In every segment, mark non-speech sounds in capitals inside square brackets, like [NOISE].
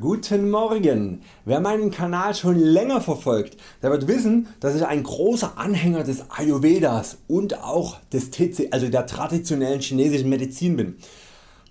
Guten Morgen! Wer meinen Kanal schon länger verfolgt, der wird wissen dass ich ein großer Anhänger des Ayurvedas und auch des TC, also der traditionellen chinesischen Medizin bin.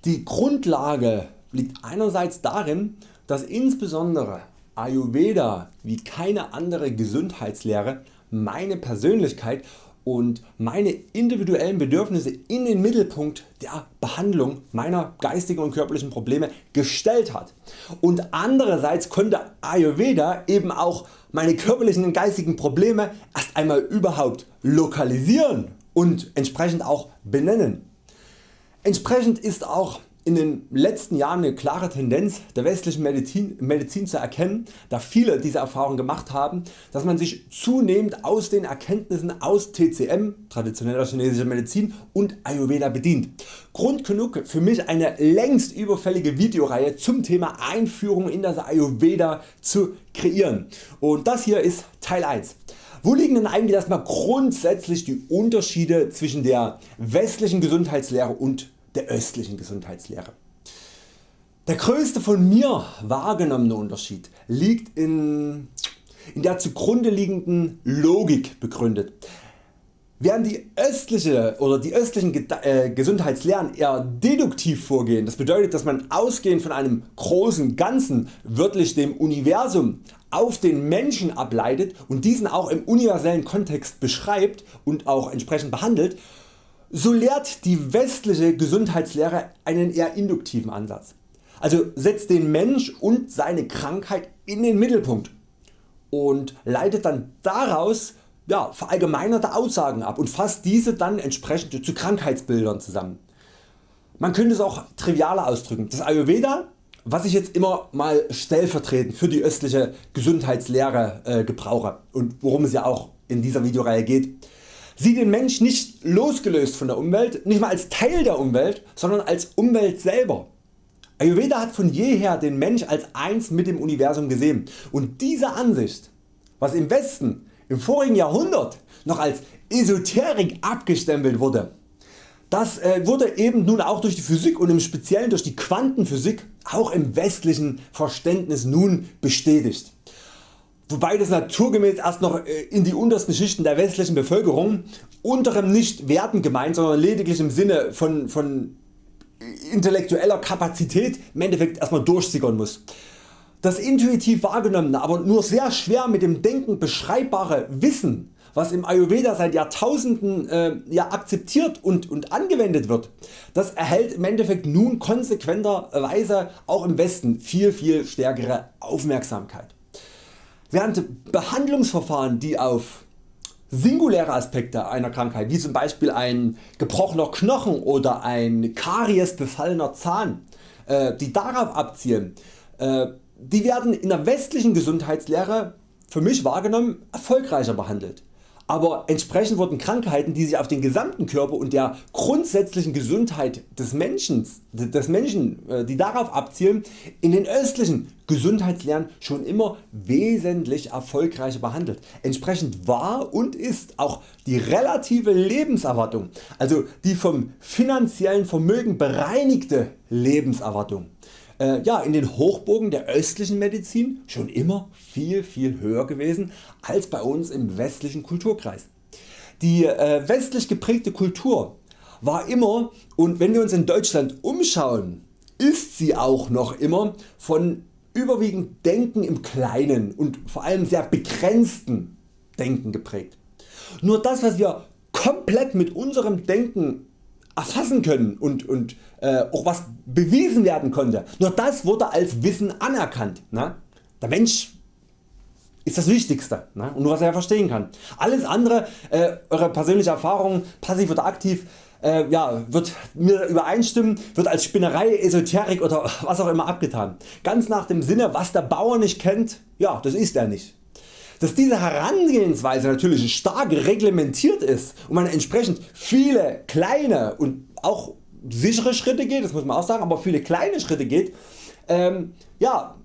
Die Grundlage liegt einerseits darin dass insbesondere Ayurveda wie keine andere Gesundheitslehre meine Persönlichkeit und meine individuellen Bedürfnisse in den Mittelpunkt der Behandlung meiner geistigen und körperlichen Probleme gestellt hat. Und andererseits konnte Ayurveda eben auch meine körperlichen und geistigen Probleme erst einmal überhaupt lokalisieren und entsprechend auch benennen. Entsprechend ist auch in den letzten Jahren eine klare Tendenz der westlichen Medizin, Medizin zu erkennen, da viele diese Erfahrung gemacht haben, dass man sich zunehmend aus den Erkenntnissen aus TCM, traditioneller chinesischer Medizin und Ayurveda bedient. Grund genug für mich eine längst überfällige Videoreihe zum Thema Einführung in das Ayurveda zu kreieren und das hier ist Teil 1. Wo liegen denn eigentlich erstmal grundsätzlich die Unterschiede zwischen der westlichen Gesundheitslehre und der östlichen Gesundheitslehre. Der größte von mir wahrgenommene Unterschied liegt in, in der zugrunde liegenden Logik begründet. Während die östliche oder die östlichen äh, Gesundheitslehren eher deduktiv vorgehen, das bedeutet dass man ausgehend von einem großen Ganzen, wörtlich dem Universum, auf den Menschen ableitet und diesen auch im universellen Kontext beschreibt und auch entsprechend behandelt, so lehrt die westliche Gesundheitslehre einen eher induktiven Ansatz. Also setzt den Mensch und seine Krankheit in den Mittelpunkt und leitet dann daraus ja, verallgemeinerte Aussagen ab und fasst diese dann entsprechend zu Krankheitsbildern zusammen. Man könnte es auch trivialer ausdrücken. Das Ayurveda, was ich jetzt immer mal stellvertretend für die östliche Gesundheitslehre äh, gebrauche und worum es ja auch in dieser Videoreihe geht, Sieh den Mensch nicht losgelöst von der Umwelt, nicht mal als Teil der Umwelt, sondern als Umwelt selber. Ayurveda hat von jeher den Mensch als eins mit dem Universum gesehen und diese Ansicht, was im Westen im vorigen Jahrhundert noch als Esoterik abgestempelt wurde, das äh, wurde eben nun auch durch die Physik und im Speziellen durch die Quantenphysik auch im westlichen Verständnis nun bestätigt wobei das naturgemäß erst noch äh, in die untersten Schichten der westlichen Bevölkerung unterem nicht wertend gemeint, sondern lediglich im Sinne von, von intellektueller Kapazität im Endeffekt erstmal durchsickern muss. Das intuitiv wahrgenommene, aber nur sehr schwer mit dem Denken beschreibbare Wissen was im Ayurveda seit Jahrtausenden äh, ja, akzeptiert und, und angewendet wird, das erhält im Endeffekt nun konsequenterweise auch im Westen viel viel stärkere Aufmerksamkeit. Während Behandlungsverfahren die auf singuläre Aspekte einer Krankheit wie zum Beispiel ein gebrochener Knochen oder ein Karies befallener Zahn äh, die darauf abzielen, äh, die werden in der westlichen Gesundheitslehre für mich wahrgenommen erfolgreicher behandelt aber entsprechend wurden Krankheiten die sich auf den gesamten Körper und der grundsätzlichen Gesundheit des Menschen, des Menschen äh, die darauf abzielen in den östlichen Gesundheitslehren schon immer wesentlich erfolgreicher behandelt. Entsprechend war und ist auch die relative Lebenserwartung, also die vom finanziellen Vermögen bereinigte Lebenserwartung äh, ja, in den Hochburgen der östlichen Medizin schon immer viel viel höher gewesen als bei uns im westlichen Kulturkreis. Die äh, westlich geprägte Kultur war immer und wenn wir uns in Deutschland umschauen ist sie auch noch immer von überwiegend Denken im Kleinen und vor allem sehr begrenzten Denken geprägt. Nur das was wir komplett mit unserem Denken erfassen können und, und äh, auch was bewiesen werden konnte. Nur das wurde als Wissen anerkannt. Ne? Der Mensch ist das Wichtigste ne? und nur was er verstehen kann. Alles andere, äh, eure persönliche Erfahrung, passiv oder aktiv, äh, ja, wird mir übereinstimmen, wird als Spinnerei, Esoterik oder was auch immer abgetan. Ganz nach dem Sinne was der Bauer nicht kennt, ja das ist er nicht. Dass diese Herangehensweise natürlich stark reglementiert ist und man entsprechend viele kleine und auch sichere Schritte geht, das muss man auch sagen, aber viele kleine Schritte geht, ähm, ja,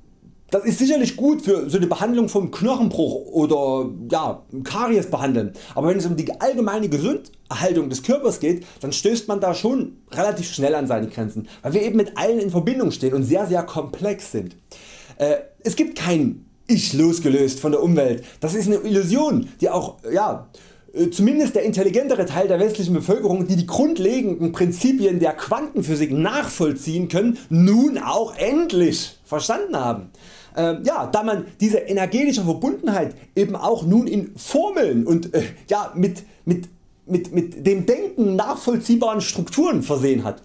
das ist sicherlich gut für so eine Behandlung vom Knochenbruch oder ja, Karies behandeln, aber wenn es um die allgemeine Gesunderhaltung des Körpers geht, dann stößt man da schon relativ schnell an seine Grenzen, weil wir eben mit allen in Verbindung stehen und sehr sehr komplex sind. äh, es gibt kein Ich losgelöst von der Umwelt. Das ist eine Illusion die auch ja, äh, zumindest der intelligentere Teil der westlichen Bevölkerung die die grundlegenden Prinzipien der Quantenphysik nachvollziehen können nun auch endlich verstanden haben. Äh, ja, da man diese energetische Verbundenheit eben auch nun in Formeln und äh, ja, mit, mit, mit, mit dem Denken nachvollziehbaren Strukturen versehen hat.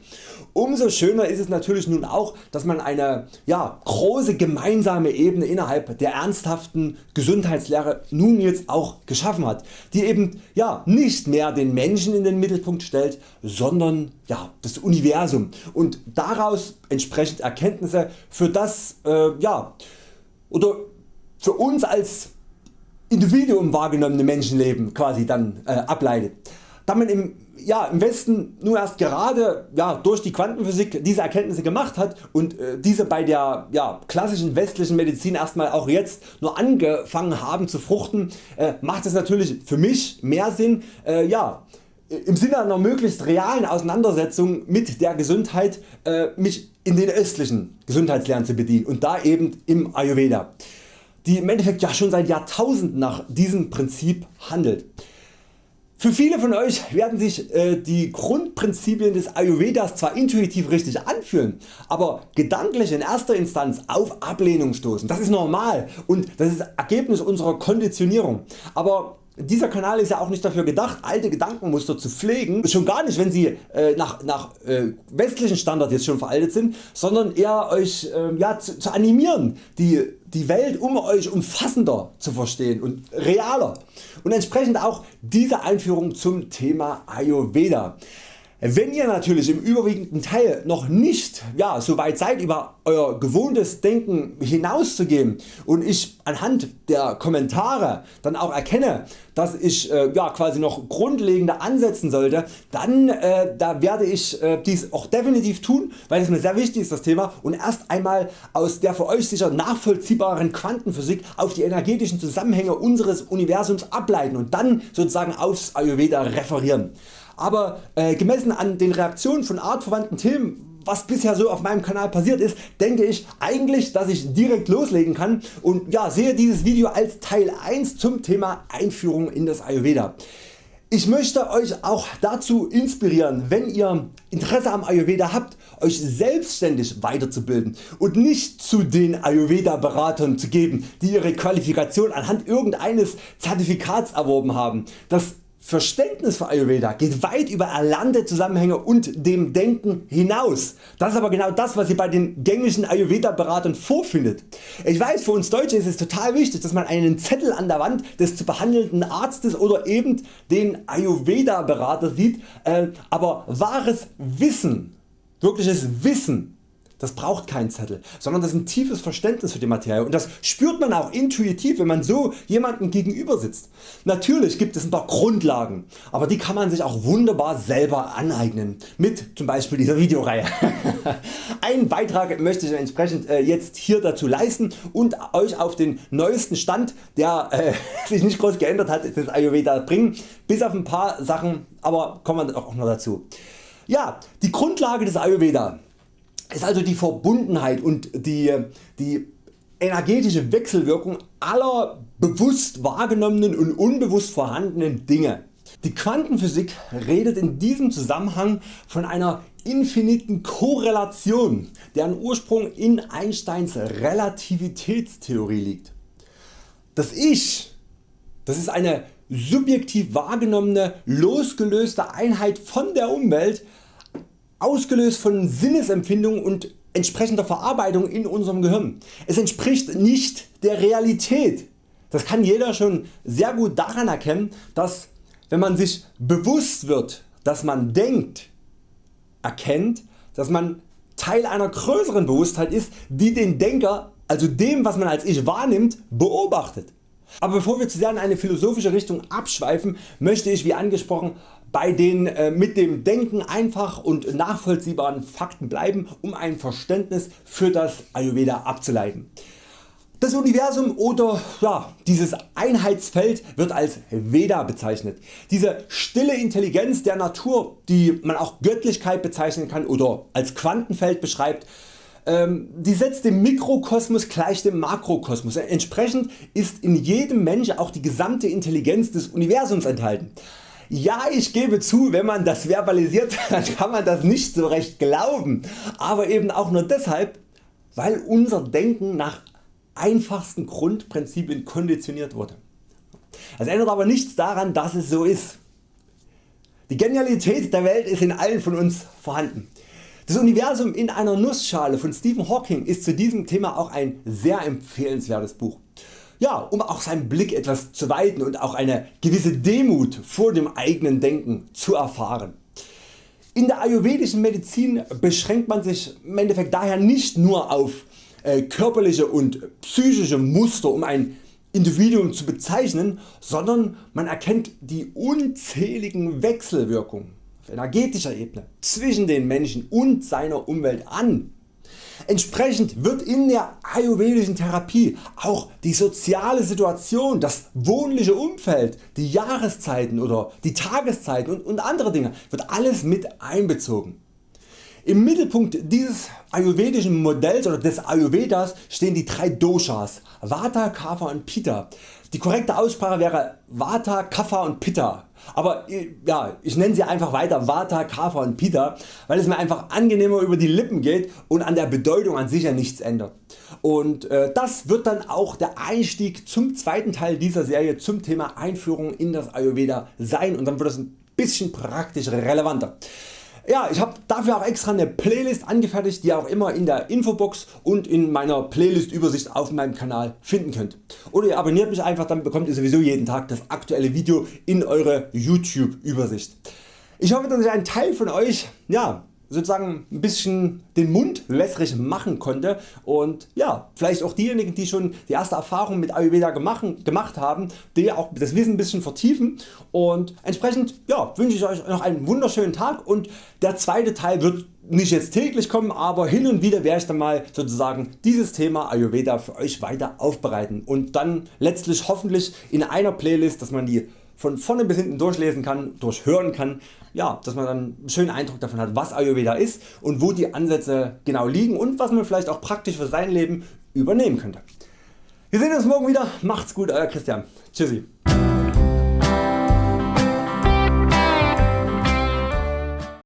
Umso schöner ist es natürlich nun auch, dass man eine ja, große gemeinsame Ebene innerhalb der ernsthaften Gesundheitslehre nun jetzt auch geschaffen hat, die eben ja, nicht mehr den Menschen in den Mittelpunkt stellt, sondern ja, das Universum und daraus entsprechend Erkenntnisse für das äh, ja, oder für uns als Individuum wahrgenommene Menschenleben quasi dann äh, ableitet. Da man im, ja, im Westen nur erst gerade ja, durch die Quantenphysik diese Erkenntnisse gemacht hat und äh, diese bei der ja, klassischen westlichen Medizin erstmal auch jetzt nur angefangen haben zu fruchten, äh, macht es natürlich für mich mehr Sinn äh, ja, im Sinne einer möglichst realen Auseinandersetzung mit der Gesundheit äh, mich in den östlichen Gesundheitslehren zu bedienen und da eben im Ayurveda, die im Endeffekt ja schon seit Jahrtausenden nach diesem Prinzip handelt. Für viele von Euch werden sich äh, die Grundprinzipien des Ayurvedas zwar intuitiv richtig anfühlen, aber gedanklich in erster Instanz auf Ablehnung stoßen. Das ist normal und das ist Ergebnis unserer Konditionierung. Aber dieser Kanal ist ja auch nicht dafür gedacht alte Gedankenmuster zu pflegen, schon gar nicht wenn sie äh, nach, nach äh, westlichen Standard jetzt schon veraltet sind, sondern eher Euch äh, ja, zu, zu animieren die, die Welt um Euch umfassender zu verstehen und realer und entsprechend auch diese Einführung zum Thema Ayurveda. Wenn ihr natürlich im überwiegenden Teil noch nicht ja, so weit seid über Euer gewohntes Denken hinauszugehen und ich anhand der Kommentare dann auch erkenne dass ich äh, ja, quasi noch grundlegender ansetzen sollte, dann äh, da werde ich äh, dies auch definitiv tun, weil es mir sehr wichtig ist das Thema und erst einmal aus der für Euch sicher nachvollziehbaren Quantenphysik auf die energetischen Zusammenhänge unseres Universums ableiten und dann sozusagen aufs Ayurveda referieren aber äh, gemessen an den Reaktionen von artverwandten Themen was bisher so auf meinem Kanal passiert ist, denke ich eigentlich dass ich direkt loslegen kann und ja, sehe dieses Video als Teil 1 zum Thema Einführung in das Ayurveda. Ich möchte Euch auch dazu inspirieren wenn ihr Interesse am Ayurveda habt Euch selbstständig weiterzubilden und nicht zu den Ayurveda Beratern zu geben die ihre Qualifikation anhand irgendeines Zertifikats erworben haben. Das Verständnis für Ayurveda geht weit über erlernte Zusammenhänge und dem Denken hinaus. Das ist aber genau das was ihr bei den gängigen Ayurveda Beratern vorfindet. Ich weiß für uns Deutsche ist es total wichtig dass man einen Zettel an der Wand des zu behandelnden Arztes oder eben den Ayurveda Berater sieht, äh, aber wahres Wissen, wirkliches Wissen das braucht keinen Zettel, sondern das ist ein tiefes Verständnis für die Materie und das spürt man auch intuitiv wenn man so jemandem gegenüber sitzt. Natürlich gibt es ein paar Grundlagen, aber die kann man sich auch wunderbar selber aneignen mit zum Beispiel dieser Videoreihe. [LAUGHS] Einen Beitrag möchte ich entsprechend äh, jetzt hier dazu leisten und Euch auf den neuesten Stand der äh, [LAUGHS] sich nicht groß geändert hat des Ayurveda bringen, bis auf ein paar Sachen, aber kommen wir auch noch dazu. Ja, die Grundlage des Ayurveda ist also die Verbundenheit und die, die energetische Wechselwirkung aller bewusst wahrgenommenen und unbewusst vorhandenen Dinge. Die Quantenphysik redet in diesem Zusammenhang von einer infiniten Korrelation, deren Ursprung in Einsteins Relativitätstheorie liegt. Das Ich das ist eine subjektiv wahrgenommene losgelöste Einheit von der Umwelt, ausgelöst von Sinnesempfindungen und entsprechender Verarbeitung in unserem Gehirn. Es entspricht nicht der Realität. Das kann jeder schon sehr gut daran erkennen, dass wenn man sich bewusst wird, dass man denkt, erkennt, dass man Teil einer größeren Bewusstheit ist, die den Denker, also dem was man als Ich wahrnimmt, beobachtet. Aber bevor wir zu sehr in eine philosophische Richtung abschweifen, möchte ich wie angesprochen bei den äh, mit dem Denken einfach und nachvollziehbaren Fakten bleiben, um ein Verständnis für das Ayurveda abzuleiten. Das Universum oder ja, dieses Einheitsfeld wird als Veda bezeichnet. Diese stille Intelligenz der Natur, die man auch Göttlichkeit bezeichnen kann oder als Quantenfeld beschreibt, ähm, die setzt den Mikrokosmos gleich dem Makrokosmos. Entsprechend ist in jedem Mensch auch die gesamte Intelligenz des Universums enthalten. Ja ich gebe zu wenn man das verbalisiert [LAUGHS] dann kann man das nicht so recht glauben, aber eben auch nur deshalb weil unser Denken nach einfachsten Grundprinzipien konditioniert wurde. Das ändert aber nichts daran dass es so ist. Die Genialität der Welt ist in allen von uns vorhanden. Das Universum in einer Nussschale von Stephen Hawking ist zu diesem Thema auch ein sehr empfehlenswertes Buch. Ja, um auch seinen Blick etwas zu weiten und auch eine gewisse Demut vor dem eigenen Denken zu erfahren. In der ayurvedischen Medizin beschränkt man sich im Endeffekt daher nicht nur auf äh, körperliche und psychische Muster um ein Individuum zu bezeichnen, sondern man erkennt die unzähligen Wechselwirkungen auf energetischer Ebene zwischen den Menschen und seiner Umwelt an. Entsprechend wird in der ayurvedischen Therapie auch die soziale Situation, das wohnliche Umfeld, die Jahreszeiten oder die Tageszeiten und, und andere Dinge wird alles mit einbezogen. Im Mittelpunkt dieses ayurvedischen Modells oder des Ayurvedas stehen die drei Doshas Vata, Kapha und Pitta. Die korrekte Aussprache wäre Vata, Kapha und Pitta. Aber ja, ich nenne sie einfach weiter Vata, Kapha und Pitta, weil es mir einfach angenehmer über die Lippen geht und an der Bedeutung an sich ja nichts ändert. Und äh, das wird dann auch der Einstieg zum zweiten Teil dieser Serie zum Thema Einführung in das Ayurveda sein und dann wird es ein bisschen praktisch relevanter. Ja, ich habe dafür auch extra eine Playlist angefertigt, die ihr auch immer in der Infobox und in meiner Playlist Übersicht auf meinem Kanal finden könnt. Oder ihr abonniert mich einfach, dann bekommt ihr sowieso jeden Tag das aktuelle Video in eure YouTube Übersicht. Ich hoffe dass ich einen Teil von Euch ja, sozusagen ein bisschen den Mund wässrig machen konnte. Und ja, vielleicht auch diejenigen die schon die erste Erfahrung mit Ayurveda gemacht, haben, die auch das Wissen ein bisschen vertiefen. Und entsprechend ja, wünsche ich Euch noch einen wunderschönen Tag. Und der zweite Teil wird nicht jetzt täglich kommen, aber hin und wieder werde ich dann mal sozusagen dieses Thema Ayurveda für Euch weiter aufbereiten. Und dann letztlich hoffentlich in einer Playlist, dass man die von vorne bis hinten durchlesen kann, durchhören kann, ja, dass man dann einen schönen Eindruck davon hat was Ayurveda ist und wo die Ansätze genau liegen und was man vielleicht auch praktisch für sein Leben übernehmen könnte. Wir sehen uns morgen wieder, macht's gut Euer Christian, tschüssi.